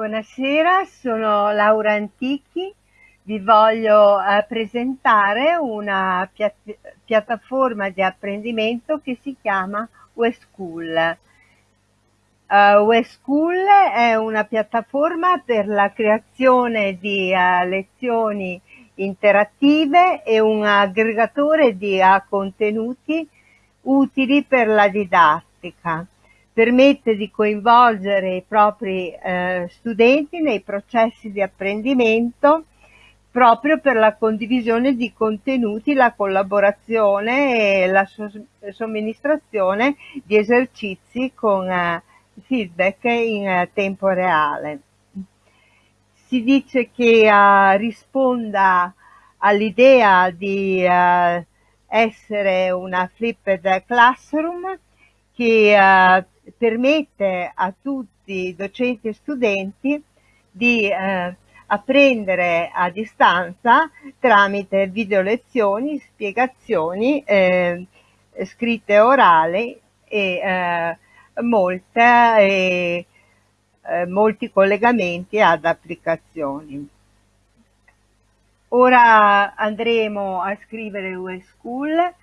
Buonasera, sono Laura Antichi, vi voglio eh, presentare una pia piattaforma di apprendimento che si chiama WeSchool. Uh, WeSchool è una piattaforma per la creazione di uh, lezioni interattive e un aggregatore di uh, contenuti utili per la didattica permette di coinvolgere i propri eh, studenti nei processi di apprendimento proprio per la condivisione di contenuti, la collaborazione e la somministrazione di esercizi con eh, feedback in eh, tempo reale. Si dice che uh, risponda all'idea di uh, essere una flipped classroom che uh, permette a tutti docenti e studenti di eh, apprendere a distanza tramite video lezioni, spiegazioni eh, scritte orali e eh, molte, eh, molti collegamenti ad applicazioni. Ora andremo a scrivere WeSchool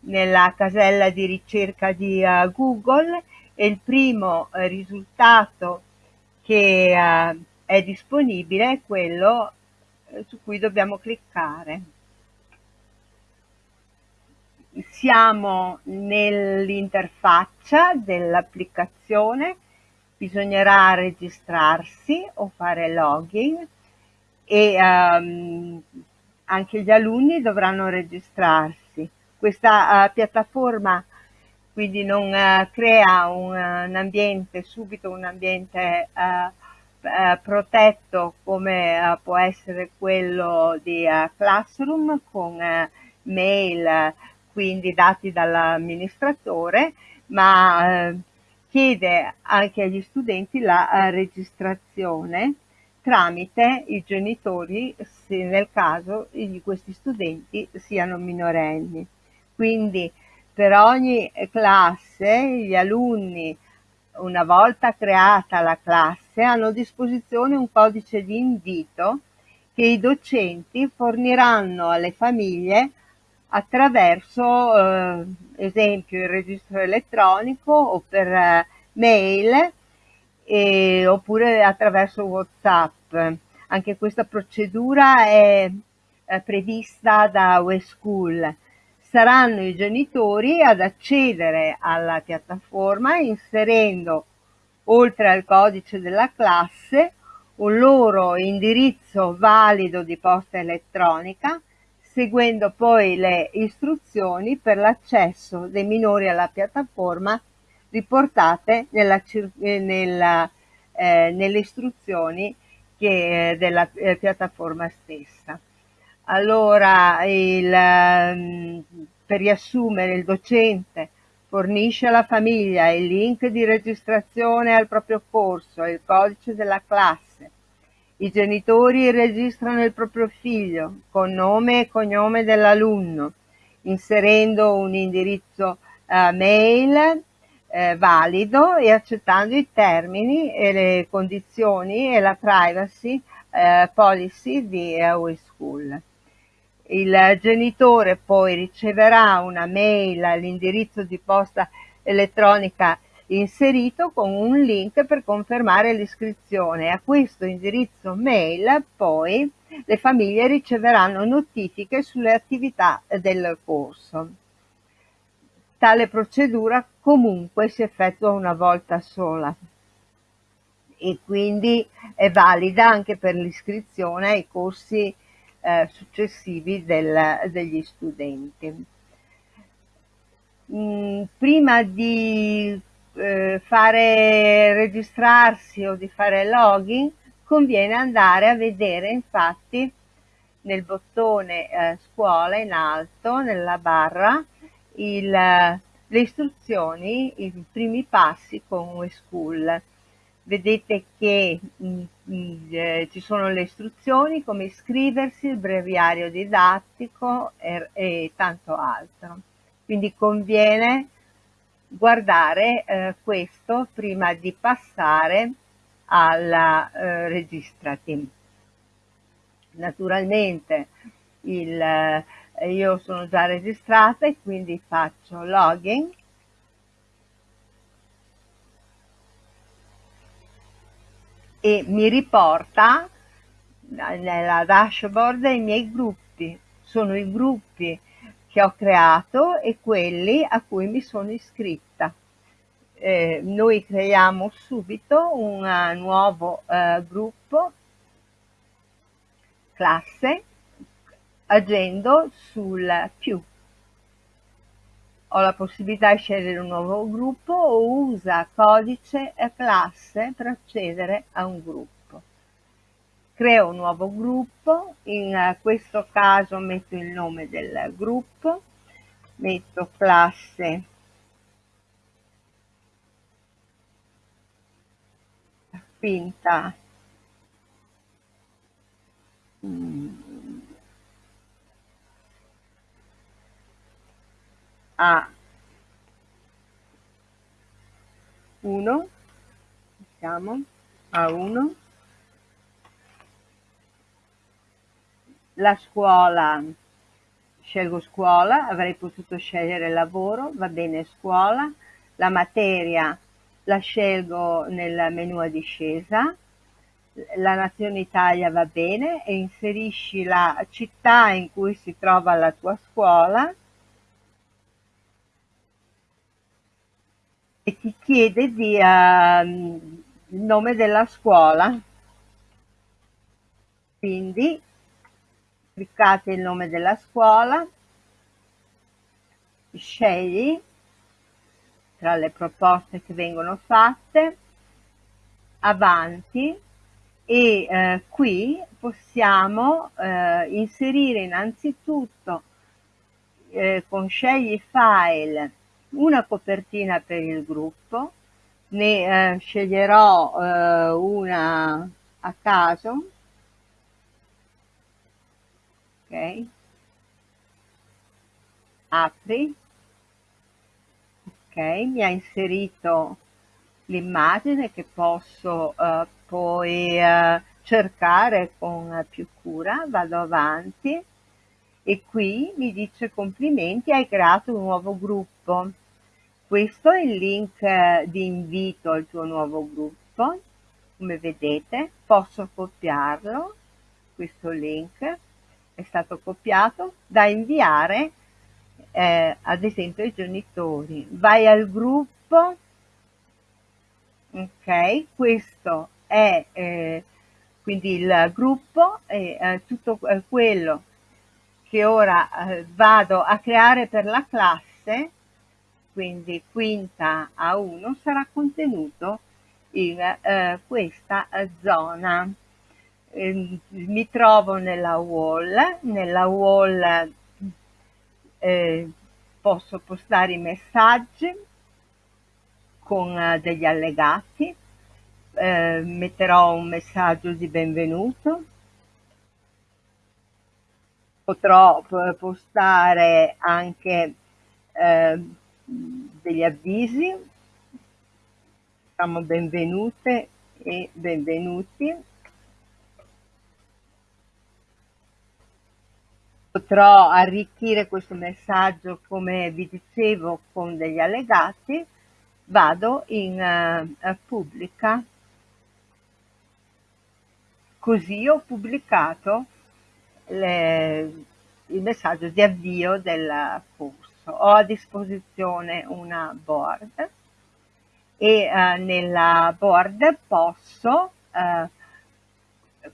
nella casella di ricerca di uh, Google e il primo eh, risultato che eh, è disponibile è quello eh, su cui dobbiamo cliccare. Siamo nell'interfaccia dell'applicazione, bisognerà registrarsi o fare login e um, anche gli alunni dovranno registrarsi. Questa uh, piattaforma quindi non uh, crea un, un, ambiente, subito un ambiente uh, uh, protetto come può essere quello di Classroom con mail, quindi dati dall'amministratore, ma chiede anche agli studenti la registrazione tramite i genitori se nel caso questi studenti siano minorenni. Quindi per ogni classe gli alunni, una volta creata la classe, hanno a disposizione un codice di invito che i docenti forniranno alle famiglie attraverso, eh, esempio, il registro elettronico o per eh, mail e, oppure attraverso WhatsApp. Anche questa procedura è, è prevista da WeSchool saranno i genitori ad accedere alla piattaforma inserendo, oltre al codice della classe, un loro indirizzo valido di posta elettronica, seguendo poi le istruzioni per l'accesso dei minori alla piattaforma riportate nella, nella, eh, nelle istruzioni che, eh, della eh, piattaforma stessa. Allora, il, ehm, per riassumere, il docente fornisce alla famiglia il link di registrazione al proprio corso il codice della classe. I genitori registrano il proprio figlio con nome e cognome dell'alunno, inserendo un indirizzo uh, mail eh, valido e accettando i termini e le condizioni e la privacy eh, policy di uh, WeSchool. Il genitore poi riceverà una mail all'indirizzo di posta elettronica inserito con un link per confermare l'iscrizione. A questo indirizzo mail poi le famiglie riceveranno notifiche sulle attività del corso. Tale procedura comunque si effettua una volta sola e quindi è valida anche per l'iscrizione ai corsi eh, successivi del, degli studenti. Mm, prima di eh, fare registrarsi o di fare login conviene andare a vedere infatti nel bottone eh, scuola in alto nella barra il, le istruzioni, i primi passi con WeSchool vedete che mh, mm, mh, eh, ci sono le istruzioni come iscriversi, il breviario didattico e, e tanto altro. Quindi conviene guardare eh, questo prima di passare alla eh, registrati. Naturalmente il, eh, io sono già registrata e quindi faccio login e mi riporta nella dashboard i miei gruppi. Sono i gruppi che ho creato e quelli a cui mi sono iscritta. Eh, noi creiamo subito un nuovo eh, gruppo classe agendo sul più. Ho la possibilità di scegliere un nuovo gruppo o usa codice e classe per accedere a un gruppo. Creo un nuovo gruppo, in questo caso metto il nome del gruppo, metto classe finta a. 1 diciamo a 1 la scuola. Scelgo scuola avrei potuto scegliere lavoro va bene scuola. La materia la scelgo nel menu a discesa. La nazione Italia va bene e inserisci la città in cui si trova la tua scuola e ti chiede di, uh, il nome della scuola. Quindi cliccate il nome della scuola, scegli tra le proposte che vengono fatte, avanti e eh, qui possiamo eh, inserire innanzitutto eh, con scegli file una copertina per il gruppo, ne eh, sceglierò eh, una a caso, ok, apri, ok, mi ha inserito l'immagine che posso uh, poi uh, cercare con più cura, vado avanti. E qui mi dice complimenti, hai creato un nuovo gruppo. Questo è il link eh, di invito al tuo nuovo gruppo, come vedete posso copiarlo, questo link è stato copiato da inviare eh, ad esempio ai genitori. Vai al gruppo, ok, questo è eh, quindi il gruppo e eh, tutto eh, quello che ora eh, vado a creare per la classe quindi quinta a 1 sarà contenuto in eh, questa zona. Eh, mi trovo nella wall, nella wall eh, posso postare i messaggi con eh, degli allegati, eh, metterò un messaggio di benvenuto, potrò eh, postare anche eh, degli avvisi, diciamo benvenute e benvenuti. Potrò arricchire questo messaggio, come vi dicevo, con degli allegati. Vado in uh, pubblica. Così ho pubblicato le, il messaggio di avvio del corso ho a disposizione una board e eh, nella board posso eh,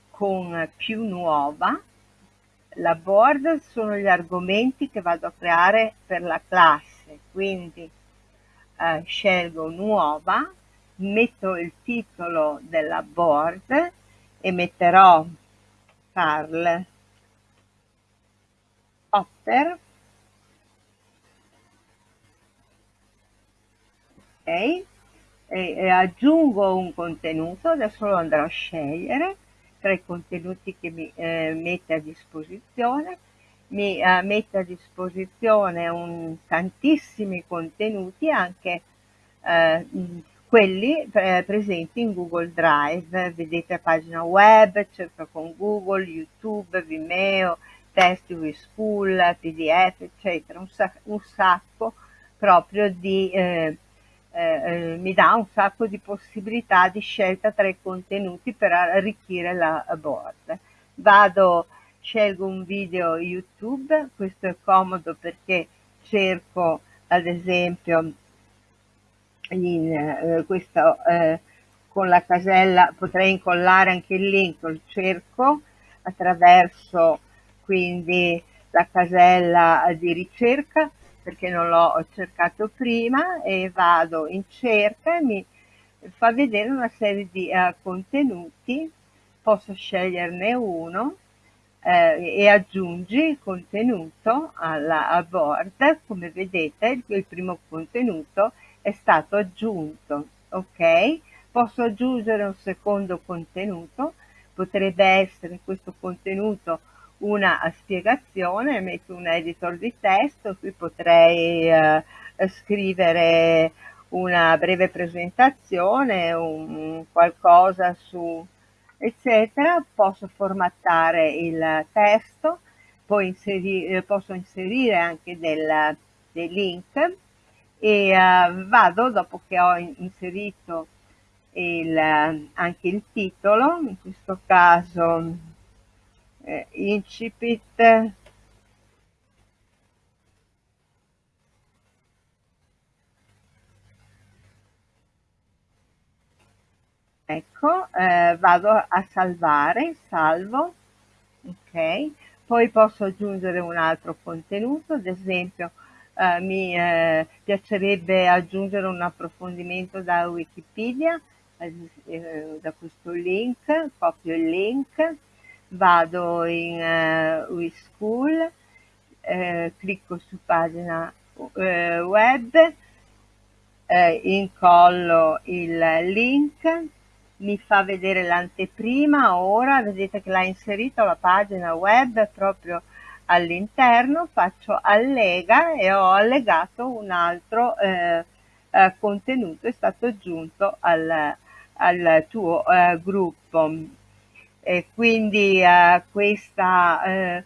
con più nuova la board sono gli argomenti che vado a creare per la classe. Quindi eh, scelgo nuova metto il titolo della board e metterò Carl Potter e, e aggiungo un contenuto, adesso lo andrò a scegliere tra i contenuti che mi eh, mette a disposizione, mi eh, mette a disposizione un, tantissimi contenuti, anche eh, quelli eh, presenti in Google Drive. Vedete pagina web, cerca con Google, YouTube, Vimeo, testi school, PDF, eccetera, un, sac- un sacco proprio di, eh, eh, mi dà un sacco di possibilità di scelta tra i contenuti per arricchire la board. Vado, scelgo un video YouTube, questo è comodo perché cerco ad esempio in eh, questo eh, con la casella potrei incollare anche il link, cerco attraverso quindi la casella di ricerca perché non l'ho cercato prima e vado in cerca e mi fa vedere una serie di uh, contenuti, posso sceglierne uno eh, e aggiungi il contenuto alla board, come vedete il, il primo contenuto è stato aggiunto, ok? Posso aggiungere un secondo contenuto, potrebbe essere questo contenuto una spiegazione, metto un editor di testo, qui potrei eh, scrivere una breve presentazione, un qualcosa su eccetera, posso formattare il testo, poi inserire, eh, posso inserire anche del, dei link e uh, vado dopo che ho inserito il, anche il titolo, in questo caso eh, incipit. Ecco eh, vado a salvare salvo ok. Poi posso aggiungere un altro contenuto ad esempio eh, mi eh, piacerebbe aggiungere un approfondimento da Wikipedia, eh, da questo link, copio il link, vado in eh, WeSchool, eh, clicco su pagina eh, web, incollo il link, mi fa vedere l'anteprima, ora vedete che l'ha inserito la pagina web proprio all'interno faccio allega e ho allegato un altro eh, eh, contenuto, è stato aggiunto al, al tuo eh, gruppo. E quindi eh, questa eh,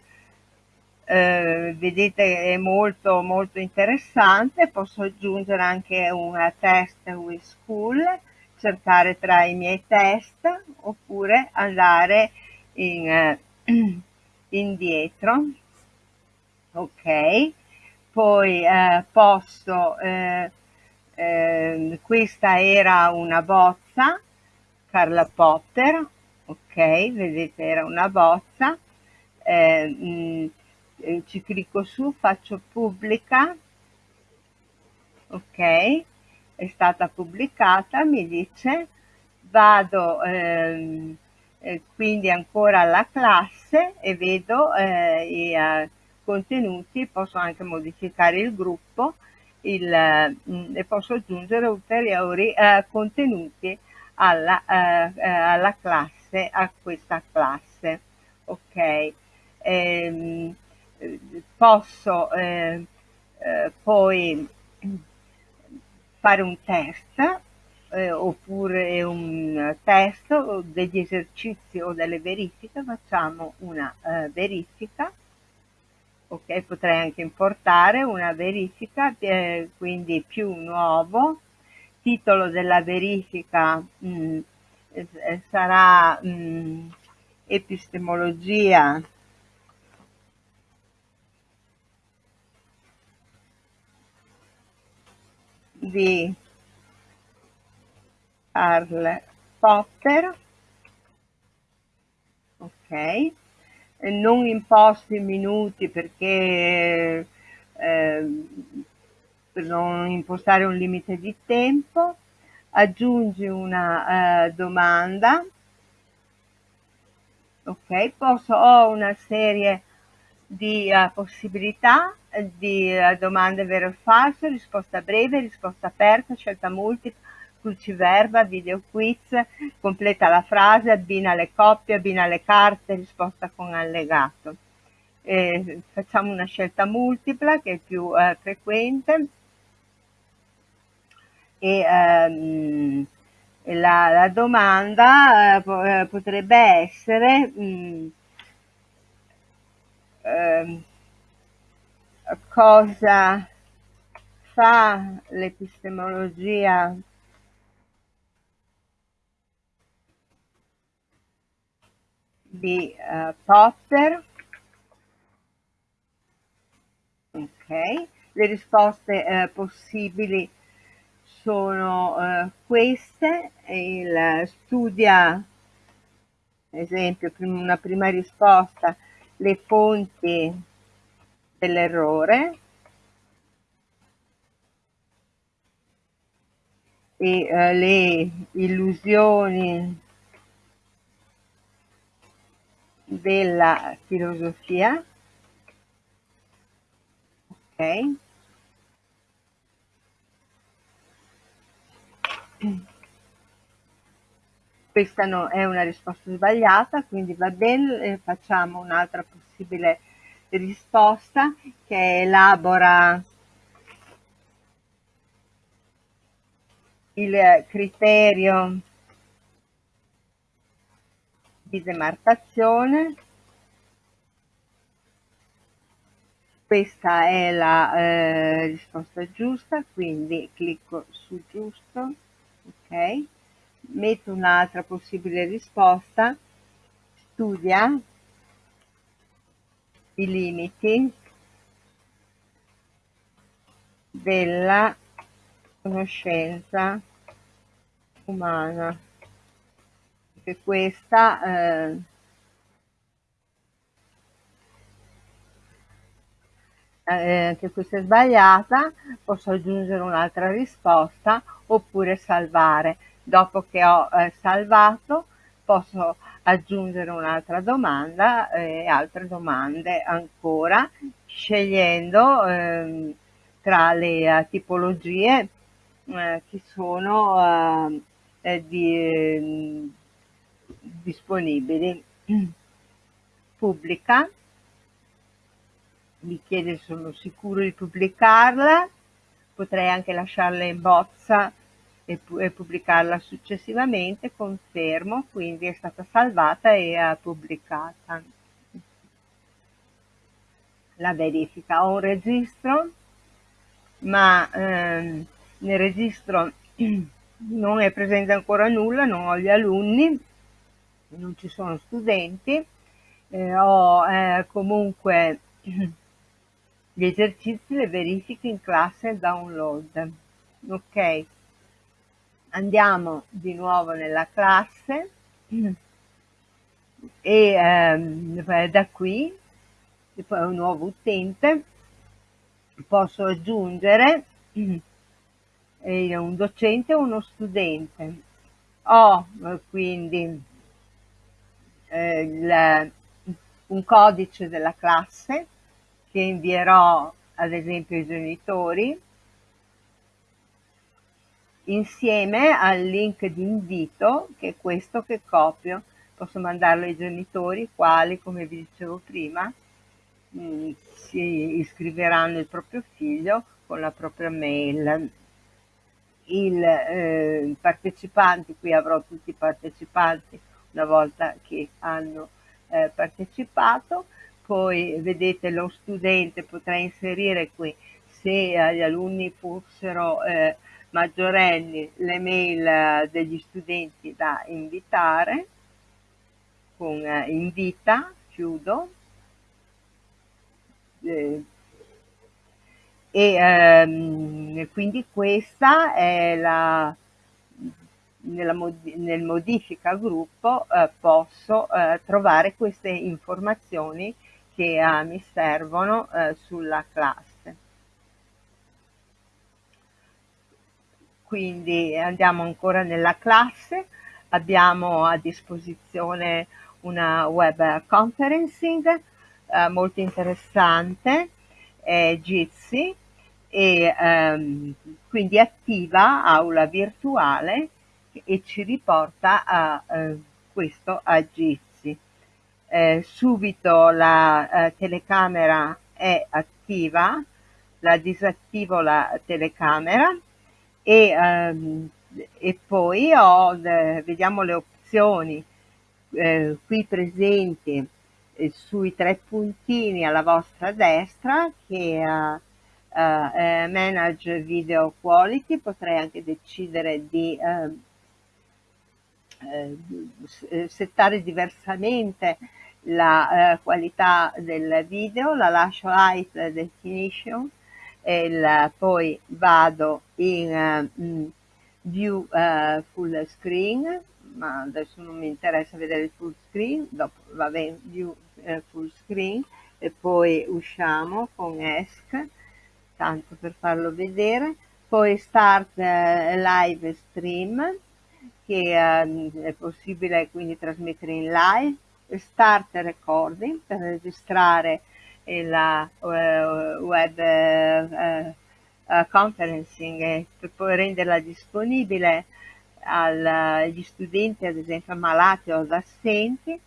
eh, vedete è molto molto interessante, posso aggiungere anche un test with school, cercare tra i miei test oppure andare in, indietro. Ok. Poi eh, posso eh, eh, questa era una bozza Carla Potter vedete era una bozza. Mh, mm, eh, ci clicco su faccio pubblica. Ok è stata pubblicata mi dice. Vado ehm, eh, quindi ancora alla classe e vedo eh, i, eh, contenuti, posso anche modificare il gruppo. Il, mh, mm, e posso aggiungere ulteriori eh, contenuti alla, eh, eh, alla, classe, a questa classe. Ok, ehm, posso eh, eh, poi fare un test eh, oppure un test degli esercizi o delle verifiche, facciamo una verifica ok potrei anche importare una verifica eh, quindi più nuovo titolo della verifica mh, mm, eh, sarà mh, mm, epistemologia. Di Karl Popper ok. Non imposto in minuti perché eh, per non impostare un limite di tempo, aggiungi una eh, domanda, ok, posso, ho una serie di uh, possibilità di uh, domande vero o falso, risposta breve, risposta aperta, scelta multipla, cruciverba, video quiz, completa la frase, abbina le coppie, abbina le carte, risposta con allegato. Eh, facciamo una scelta multipla che è più eh, frequente. E ehm, la, la, domanda eh, potrebbe essere mh, mm, eh, cosa fa l'epistemologia di uh, Popper. Ok, le risposte uh, possibili sono uh, queste, il studia, esempio, una prima risposta, le fonti dell'errore e uh, le illusioni della filosofia. Ok. Questa no, è una risposta sbagliata, quindi va bene, facciamo un'altra possibile risposta che elabora il criterio di demarcazione. Questa è la eh, risposta giusta, quindi clicco su giusto, ok, metto un'altra possibile risposta, studia i limiti della conoscenza umana. Che questa eh, eh, che questa è sbagliata, posso aggiungere un'altra risposta oppure salvare. Dopo che ho eh, salvato posso aggiungere un'altra domanda e altre domande ancora, scegliendo ehm, tra le uh, tipologie eh, che sono di, disponibili. Pubblica, mi chiede se sono sicuro di pubblicarla, potrei anche lasciarla in bozza e, e pubblicarla successivamente, confermo, quindi è stata salvata e pubblicata. La verifica, ho un registro, ma ehm, nel registro non è presente ancora nulla, non ho gli alunni, non ci sono studenti, eh, ho eh, comunque gli esercizi, le verifiche in classe download. Ok, andiamo di nuovo nella classe e ehm, da qui, un nuovo utente, posso aggiungere eh, un docente o uno studente. Ho quindi eh, il, un codice della classe che invierò ad esempio ai genitori insieme al link di invito che è questo che copio posso mandarlo ai genitori quali come vi dicevo prima mm, si iscriveranno il proprio figlio con la propria mail il eh, partecipanti qui avrò tutti i partecipanti una volta che hanno eh, partecipato. Poi vedete lo studente potrà inserire qui se agli alunni fossero eh, maggiorenni le mail eh, degli studenti da invitare con eh, invita, chiudo. Eh, e ehm, quindi questa è la nella mod- nel modifica gruppo eh, posso eh, trovare queste informazioni che eh, mi servono eh, sulla classe. Quindi andiamo ancora nella classe, abbiamo a disposizione una web conferencing eh, molto interessante, è Jitsi, e ehm, quindi attiva aula virtuale e ci riporta a eh, questo a Jitsi. Eh, subito la eh, telecamera è attiva, la disattivo la telecamera e, ehm, e poi ho, vediamo le opzioni eh, qui presenti eh, sui tre puntini alla vostra destra che uh, uh, manage video quality potrei anche decidere di uh, settare diversamente la qualità del video la lascio height definition e il, poi vado in uh, view uh, full screen ma adesso non mi interessa vedere il full screen dopo va bene view uh, full screen e poi usciamo con ESC tanto per farlo vedere poi start live stream che è possibile quindi trasmettere in live start recording per registrare la uh, web uh, conferencing per poi renderla disponibile agli studenti ad esempio ammalati o assenti.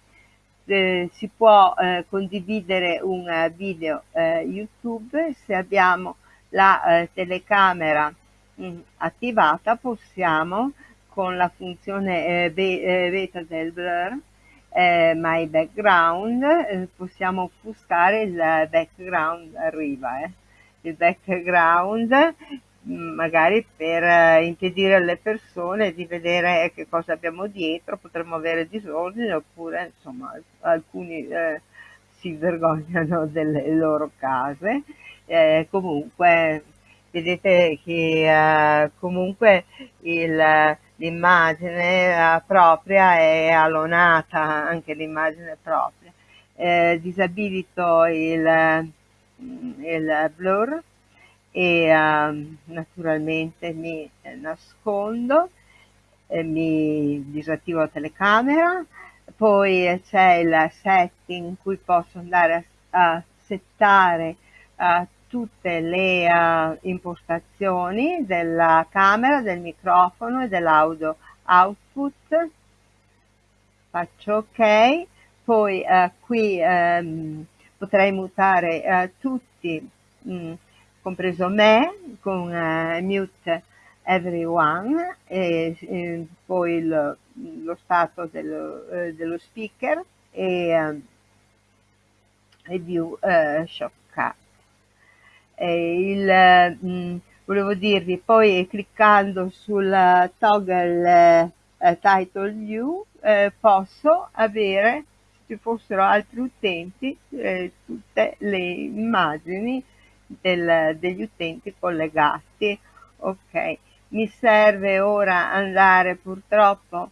Eh, si può eh, condividere un video eh, YouTube. Se abbiamo la telecamera mh, mm, attivata possiamo con la funzione beta del blur eh, my background, eh, possiamo offuscare il background arriva, eh. il background mm, magari per eh, impedire alle persone di vedere che cosa abbiamo dietro, potremmo avere disordine oppure insomma alcuni eh, si vergognano delle loro case, eh, comunque vedete che uh, comunque l'immagine propria è allonata, anche l'immagine propria. Eh, disabilito il, il blur e uh, naturalmente mi nascondo, eh, mi disattivo la telecamera, poi c'è il setting in cui posso andare a, a settare uh, tutte le uh, impostazioni della camera, del microfono e dell'audio. Output, faccio ok, poi uh, qui um, potrei mutare uh, tutti, mh, mm, compreso me, con mute everyone e, e poi il, lo stato dello, dello speaker e, e view shortcut il, mh, mm, volevo dirvi, poi cliccando sul toggle eh, title view eh, posso avere, se ci fossero altri utenti, eh, tutte le immagini del, degli utenti collegati. Ok, mi serve ora andare purtroppo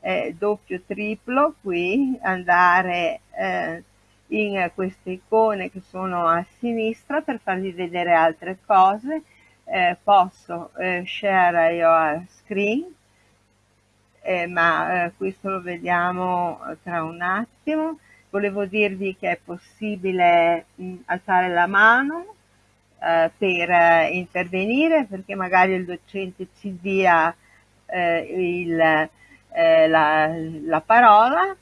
eh, doppio triplo qui, andare eh, in queste icone che sono a sinistra per farvi vedere altre cose. Eh, posso eh, share your screen eh, ma eh, questo lo vediamo tra un attimo. Volevo dirvi che è possibile mh, alzare la mano eh, per eh, intervenire perché magari il docente ci dia il, la, la parola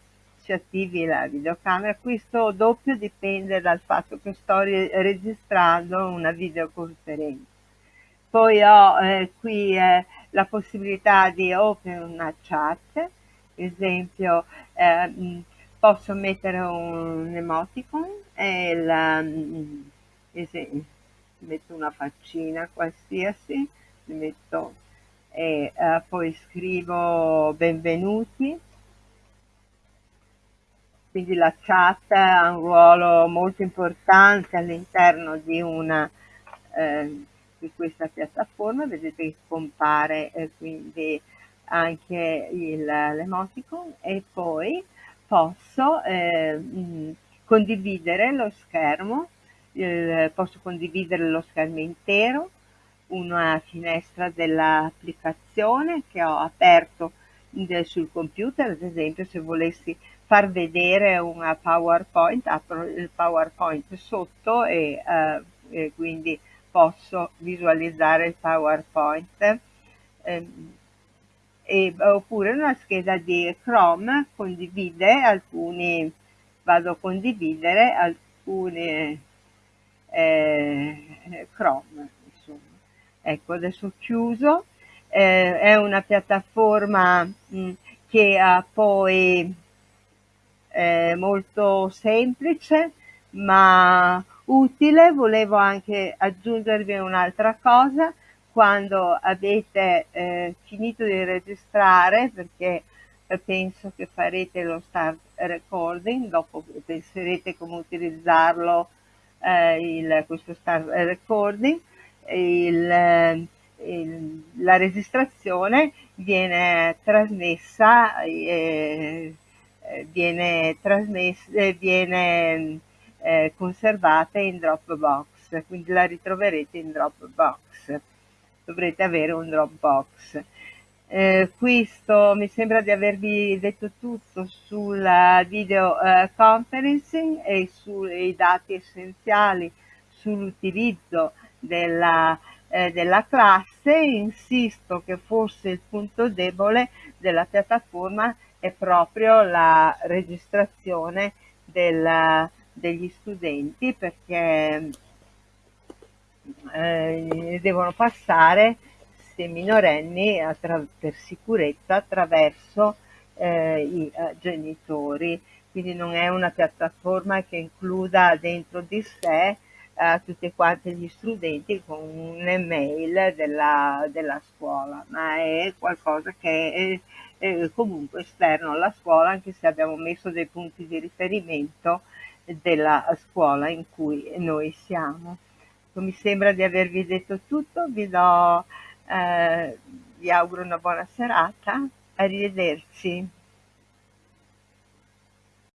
si attivi la videocamera, questo doppio dipende dal fatto che sto registrando una videoconferenza. Poi ho eh, qui eh, la possibilità di open una chat, esempio eh, posso mettere un emoticon e la, esempio, metto una faccina qualsiasi, metto e eh, poi scrivo benvenuti quindi la chat ha un ruolo molto importante all'interno di, eh, di questa piattaforma, vedete che compare eh, quindi anche l'emoticon. E poi posso eh, mh, condividere lo schermo, posso condividere lo schermo intero, una finestra dell'applicazione che ho aperto sul computer, ad esempio se volessi far vedere una PowerPoint, apro il PowerPoint sotto e, eh, e quindi posso visualizzare il PowerPoint. Eh, e, oppure una scheda di Chrome condivide alcuni, vado a condividere alcuni eh, Chrome. Insomma. Ecco, adesso chiuso eh, è una piattaforma mh, mm, che ha poi è molto semplice ma utile. Volevo anche aggiungervi un'altra cosa, quando avete eh, finito di registrare, perché eh, penso che farete lo start recording, dopo penserete come utilizzarlo eh, il, questo start recording, il, il, la registrazione viene trasmessa eh, viene trasmessa viene eh, conservata in Dropbox quindi la ritroverete in Dropbox dovrete avere un Dropbox eh, questo mi sembra di avervi detto tutto sulla video eh, conferencing e sui dati essenziali sull'utilizzo della, eh, della classe. Insisto che forse il punto debole della piattaforma è proprio la registrazione del, degli studenti perché eh, devono passare se minorenni per sicurezza attraverso eh, i eh, genitori, quindi non è una piattaforma che includa dentro di sé eh, tutti quanti gli studenti con un'email della, della scuola, ma è qualcosa che è comunque esterno alla scuola, anche se abbiamo messo dei punti di riferimento della scuola in cui noi siamo. Mi sembra di avervi detto tutto, vi do eh, vi auguro una buona serata, arrivederci.